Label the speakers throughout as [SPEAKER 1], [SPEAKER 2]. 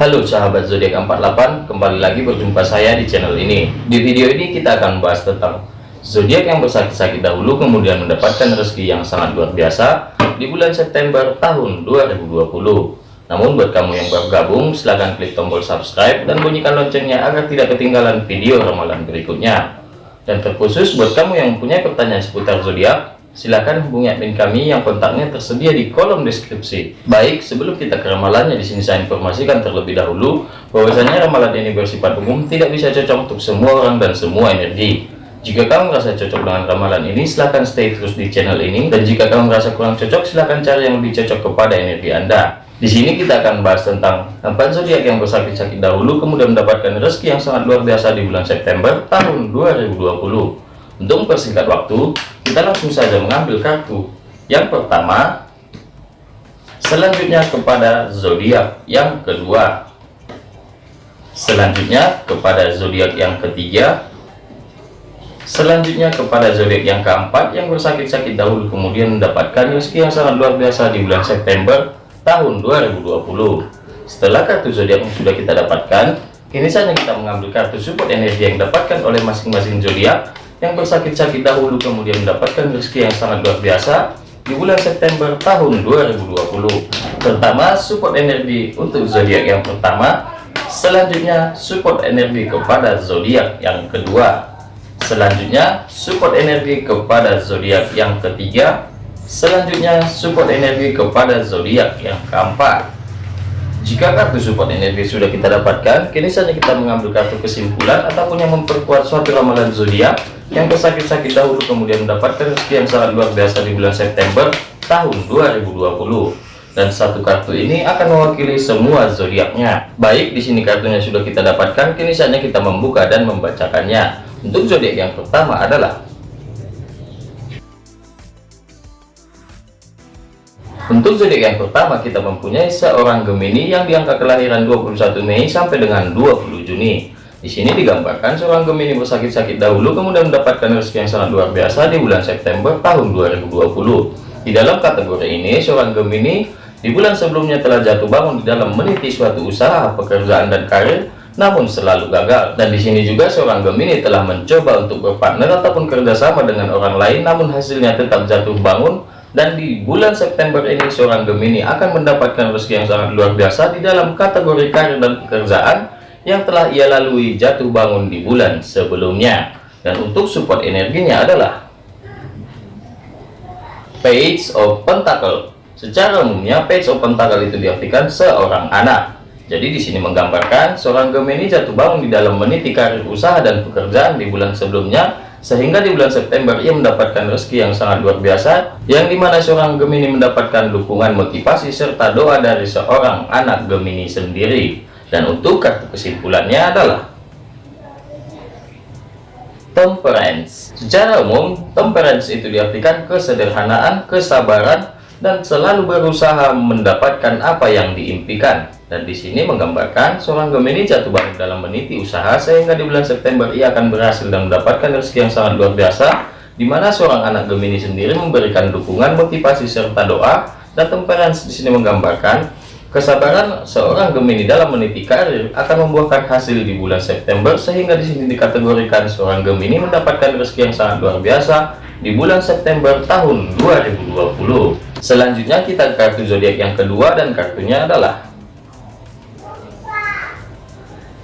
[SPEAKER 1] Halo sahabat zodiak 48, kembali lagi berjumpa saya di channel ini. Di video ini kita akan membahas tentang zodiak yang bersakit-sakit dahulu kemudian mendapatkan rezeki yang sangat luar biasa di bulan September tahun 2020. Namun buat kamu yang baru gabung, silahkan klik tombol subscribe dan bunyikan loncengnya agar tidak ketinggalan video ramalan berikutnya. Dan terkhusus buat kamu yang mempunyai pertanyaan seputar zodiak, silakan hubungi admin kami yang kontaknya tersedia di kolom deskripsi. Baik, sebelum kita ke ramalannya di sini saya informasikan terlebih dahulu bahwasanya ramalan ini bersifat umum, tidak bisa cocok untuk semua orang dan semua energi. Jika kamu merasa cocok dengan ramalan ini, silahkan stay terus di channel ini. Dan jika kamu merasa kurang cocok, silahkan cari yang lebih cocok kepada energi Anda. Di sini kita akan bahas tentang empat zodiak yang bersakit-sakit dahulu, kemudian mendapatkan rezeki yang sangat luar biasa di bulan September tahun 2020. Untuk mempersingkat waktu, kita langsung saja mengambil kartu. Yang pertama, selanjutnya kepada zodiak yang kedua. Selanjutnya kepada zodiak yang ketiga. Selanjutnya kepada zodiak yang keempat yang bersakit-sakit dahulu kemudian mendapatkan rezeki yang sangat luar biasa di bulan September tahun 2020. Setelah kartu zodiak sudah kita dapatkan, kini saja kita mengambil kartu support energi yang didapatkan oleh masing-masing zodiak yang bersakit-sakit dahulu kemudian mendapatkan rezeki yang sangat luar biasa di bulan September tahun 2020 pertama support energi untuk zodiak yang pertama. Selanjutnya support energi kepada zodiak yang kedua. Selanjutnya support energi kepada zodiak yang ketiga. Selanjutnya support energi kepada zodiak yang keempat. Jika kartu support energi sudah kita dapatkan kini saja kita mengambil kartu kesimpulan ataupun yang memperkuat suatu ramalan zodiak yang bersakit-sakit dahulu kemudian mendapatkan rezeki yang sangat luar biasa di bulan September tahun 2020 dan satu kartu ini akan mewakili semua zodiaknya. Baik di sini kartunya sudah kita dapatkan kini saatnya kita membuka dan membacakannya. Untuk zodiak yang pertama adalah untuk zodiak yang pertama kita mempunyai seorang Gemini yang diangka kelahiran 21 Mei sampai dengan 20 Juni di sini digambarkan seorang Gemini bersakit-sakit dahulu kemudian mendapatkan rezeki yang sangat luar biasa di bulan September tahun 2020. Di dalam kategori ini, seorang Gemini di bulan sebelumnya telah jatuh bangun di dalam meniti suatu usaha, pekerjaan dan karir, namun selalu gagal. Dan di sini juga seorang Gemini telah mencoba untuk berpartner ataupun kerjasama dengan orang lain, namun hasilnya tetap jatuh bangun. Dan di bulan September ini, seorang Gemini akan mendapatkan rezeki yang sangat luar biasa di dalam kategori karir dan pekerjaan, yang telah ia lalui jatuh bangun di bulan sebelumnya. Dan untuk support energinya adalah page of pentacle. Secara umumnya page of pentacle itu diartikan seorang anak. Jadi di sini menggambarkan seorang Gemini jatuh bangun di dalam meniti karir usaha dan pekerjaan di bulan sebelumnya sehingga di bulan September ia mendapatkan rezeki yang sangat luar biasa yang di mana seorang Gemini mendapatkan dukungan motivasi serta doa dari seorang anak Gemini sendiri dan untuk kartu kesimpulannya adalah temperance. Secara umum, temperance itu diartikan kesederhanaan, kesabaran, dan selalu berusaha mendapatkan apa yang diimpikan. Dan di sini menggambarkan seorang Gemini jatuh bangun dalam meniti usaha sehingga di bulan September ia akan berhasil dan mendapatkan rezeki yang sangat luar biasa, di mana seorang anak Gemini sendiri memberikan dukungan, motivasi serta doa. Dan temperance di sini menggambarkan Kesabaran seorang Gemini dalam meniti karir akan membuahkan hasil di bulan September sehingga di sini dikategorikan seorang Gemini mendapatkan rezeki yang sangat luar biasa di bulan September tahun 2020. Selanjutnya kita kartu zodiak yang kedua dan kartunya adalah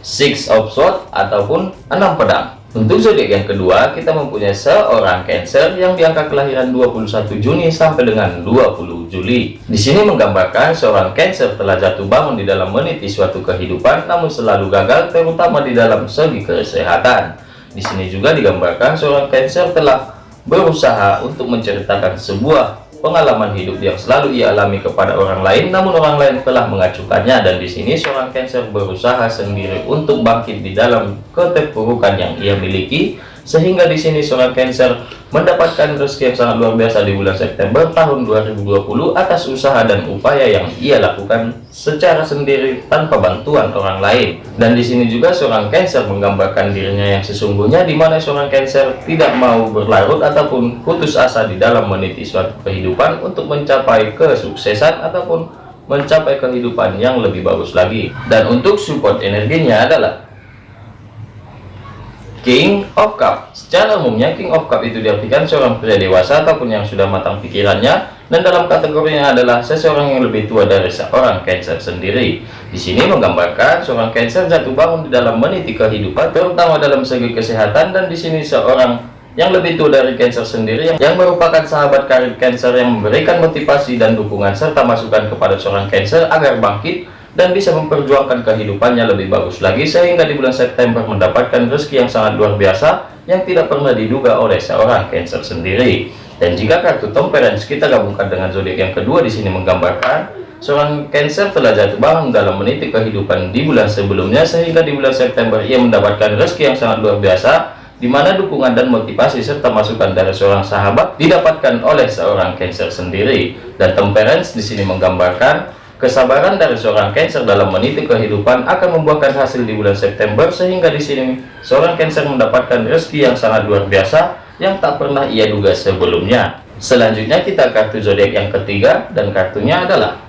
[SPEAKER 1] Six of Swords ataupun enam pedang. Untuk zodiak yang kedua, kita mempunyai seorang Cancer yang diangka kelahiran 21 Juni sampai dengan 20 Juli. Di sini menggambarkan seorang Cancer telah jatuh bangun di dalam meniti suatu kehidupan, namun selalu gagal, terutama di dalam segi kesehatan. Di sini juga digambarkan seorang Cancer telah berusaha untuk menceritakan sebuah pengalaman hidup yang selalu ia alami kepada orang lain namun orang lain telah mengacukannya dan di sini seorang Cancer berusaha sendiri untuk bangkit di dalam keterpurukan yang ia miliki sehingga di sini seorang Cancer mendapatkan rezeki yang sangat luar biasa di bulan September tahun 2020 atas usaha dan upaya yang ia lakukan secara sendiri tanpa bantuan orang lain. Dan di sini juga seorang Cancer menggambarkan dirinya yang sesungguhnya di mana seorang Cancer tidak mau berlarut ataupun putus asa di dalam meniti suatu kehidupan untuk mencapai kesuksesan ataupun mencapai kehidupan yang lebih bagus lagi dan untuk support energinya adalah King of Cup. Secara umumnya King of Cup itu diartikan seorang pria dewasa ataupun yang sudah matang pikirannya dan dalam kategorinya adalah seseorang yang lebih tua dari seorang Cancer sendiri. Di sini menggambarkan seorang Cancer jatuh bangun di dalam meniti kehidupan terutama dalam segi kesehatan dan di sini seorang yang lebih tua dari Cancer sendiri yang merupakan sahabat karir Cancer yang memberikan motivasi dan dukungan serta masukan kepada seorang Cancer agar bangkit dan bisa memperjuangkan kehidupannya lebih bagus lagi sehingga di bulan September mendapatkan rezeki yang sangat luar biasa yang tidak pernah diduga oleh seorang Cancer sendiri. Dan jika kartu temperance kita gabungkan dengan zodiak yang kedua di sini menggambarkan seorang Cancer telah jatuh bangun dalam meniti kehidupan di bulan sebelumnya sehingga di bulan September ia mendapatkan rezeki yang sangat luar biasa di mana dukungan dan motivasi serta masukan dari seorang sahabat didapatkan oleh seorang Cancer sendiri. Dan temperance di sini menggambarkan Kesabaran dari seorang Cancer dalam meniti kehidupan akan membuahkan hasil di bulan September sehingga di sini seorang Cancer mendapatkan rezeki yang sangat luar biasa yang tak pernah ia duga sebelumnya. Selanjutnya kita kartu zodiak yang ketiga dan kartunya adalah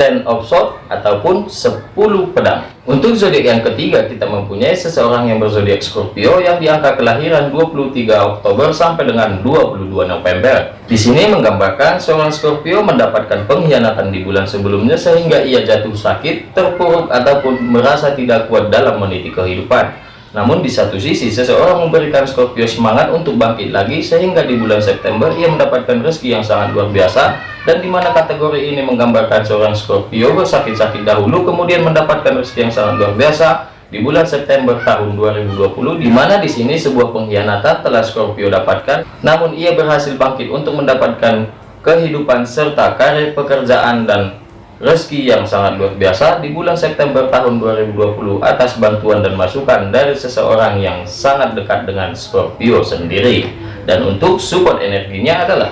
[SPEAKER 1] Ten of Swords ataupun 10 pedang. Untuk zodiak yang ketiga kita mempunyai seseorang yang berzodiak Scorpio yang di angka kelahiran 23 Oktober sampai dengan 22 November. Di sini menggambarkan seorang Scorpio mendapatkan pengkhianatan di bulan sebelumnya sehingga ia jatuh sakit, terpuruk ataupun merasa tidak kuat dalam meniti kehidupan. Namun di satu sisi seseorang memberikan Scorpio semangat untuk bangkit lagi sehingga di bulan September ia mendapatkan rezeki yang sangat luar biasa dan di mana kategori ini menggambarkan seorang Scorpio bersakit-sakit dahulu kemudian mendapatkan rezeki yang sangat luar biasa di bulan September tahun 2020 di mana di sini sebuah pengkhianatan telah Scorpio dapatkan. Namun ia berhasil bangkit untuk mendapatkan kehidupan serta karir pekerjaan dan rezeki yang sangat luar biasa di bulan September tahun 2020 atas bantuan dan masukan dari seseorang yang sangat dekat dengan Scorpio sendiri. Dan untuk support energinya adalah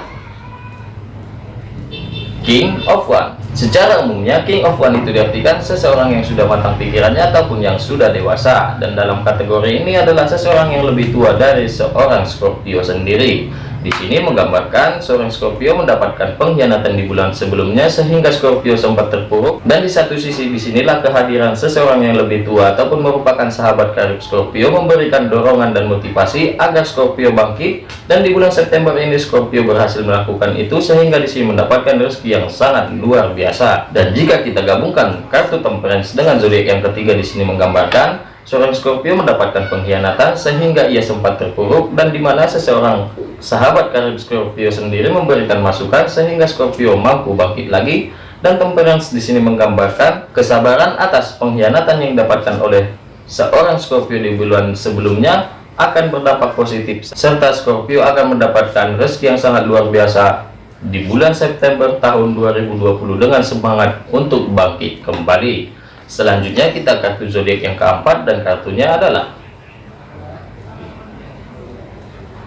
[SPEAKER 1] King of One. Secara umumnya King of One itu diartikan seseorang yang sudah matang pikirannya ataupun yang sudah dewasa. Dan dalam kategori ini adalah seseorang yang lebih tua dari seorang Scorpio sendiri di sini menggambarkan seorang Scorpio mendapatkan pengkhianatan di bulan sebelumnya sehingga Scorpio sempat terpuruk. Dan di satu sisi di sinilah kehadiran seseorang yang lebih tua ataupun merupakan sahabat karib Scorpio memberikan dorongan dan motivasi agar Scorpio bangkit. Dan di bulan September ini Scorpio berhasil melakukan itu sehingga di sini mendapatkan rezeki yang sangat luar biasa. Dan jika kita gabungkan kartu temperance dengan zodiak yang ketiga di sini menggambarkan seorang Scorpio mendapatkan pengkhianatan sehingga ia sempat terpuruk dan di mana seseorang sahabat karib Scorpio sendiri memberikan masukan sehingga Scorpio mampu bangkit lagi dan temperance di sini menggambarkan kesabaran atas pengkhianatan yang didapatkan oleh seorang Scorpio di bulan sebelumnya akan berdampak positif serta Scorpio akan mendapatkan rezeki yang sangat luar biasa di bulan September tahun 2020 dengan semangat untuk bangkit kembali Selanjutnya kita kartu zodiak yang keempat dan kartunya adalah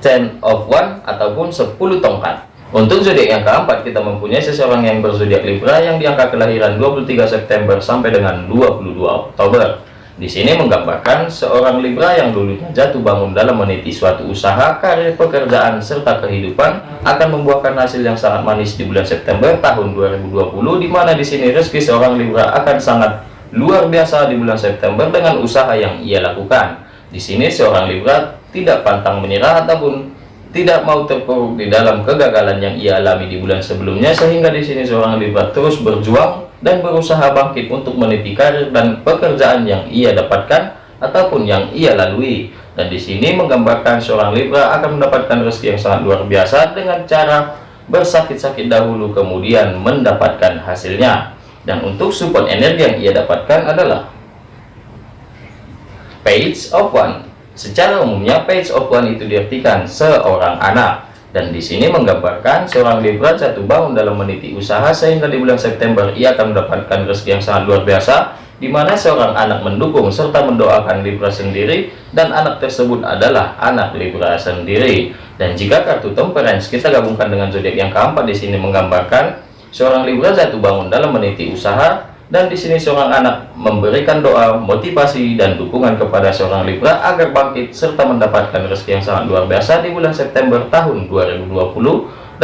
[SPEAKER 1] Ten of One ataupun 10 tongkat. Untuk zodiak yang keempat kita mempunyai seseorang yang berzodiak Libra yang diangka kelahiran 23 September sampai dengan 22 Oktober. Di sini menggambarkan seorang Libra yang dulunya jatuh bangun dalam meniti suatu usaha, karir, pekerjaan, serta kehidupan akan membuahkan hasil yang sangat manis di bulan September tahun 2020 di mana di sini rezeki seorang Libra akan sangat luar biasa di bulan September dengan usaha yang ia lakukan. Di sini seorang Libra tidak pantang menyerah ataupun tidak mau terpuruk di dalam kegagalan yang ia alami di bulan sebelumnya sehingga di sini seorang Libra terus berjuang dan berusaha bangkit untuk meniti karir dan pekerjaan yang ia dapatkan ataupun yang ia lalui. Dan di sini menggambarkan seorang Libra akan mendapatkan rezeki yang sangat luar biasa dengan cara bersakit-sakit dahulu kemudian mendapatkan hasilnya dan untuk support energi yang ia dapatkan adalah page of one. Secara umumnya page of one itu diartikan seorang anak. Dan di sini menggambarkan seorang Libra jatuh bangun dalam meniti usaha sehingga di bulan September ia akan mendapatkan rezeki yang sangat luar biasa di mana seorang anak mendukung serta mendoakan Libra sendiri dan anak tersebut adalah anak Libra sendiri. Dan jika kartu temperance kita gabungkan dengan zodiak yang keempat di sini menggambarkan Seorang Libra jatuh bangun dalam meniti usaha dan di sini seorang anak memberikan doa, motivasi dan dukungan kepada seorang Libra agar bangkit serta mendapatkan rezeki yang sangat luar biasa di bulan September tahun 2020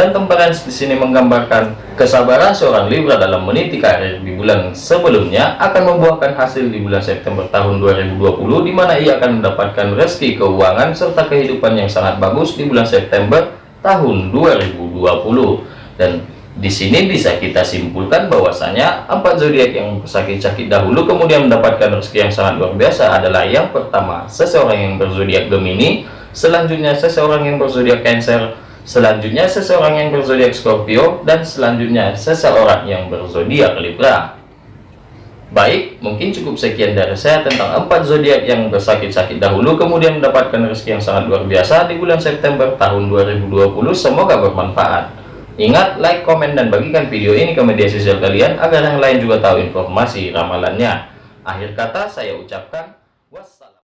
[SPEAKER 1] dan temperance di sini menggambarkan kesabaran seorang Libra dalam meniti karir di bulan sebelumnya akan membuahkan hasil di bulan September tahun 2020 di mana ia akan mendapatkan rezeki keuangan serta kehidupan yang sangat bagus di bulan September tahun 2020 dan di sini bisa kita simpulkan bahwasanya empat zodiak yang sakit-sakit dahulu kemudian mendapatkan rezeki yang sangat luar biasa adalah yang pertama seseorang yang berzodiak Gemini selanjutnya seseorang yang berzodiak Cancer selanjutnya seseorang yang berzodiak Scorpio dan selanjutnya seseorang yang berzodiak Libra. Baik mungkin cukup sekian dari saya tentang empat zodiak yang bersakit-sakit dahulu kemudian mendapatkan rezeki yang sangat luar biasa di bulan September tahun 2020 semoga bermanfaat ingat like komen dan bagikan video ini ke media sosial kalian agar yang lain juga tahu informasi ramalannya. Akhir kata saya ucapkan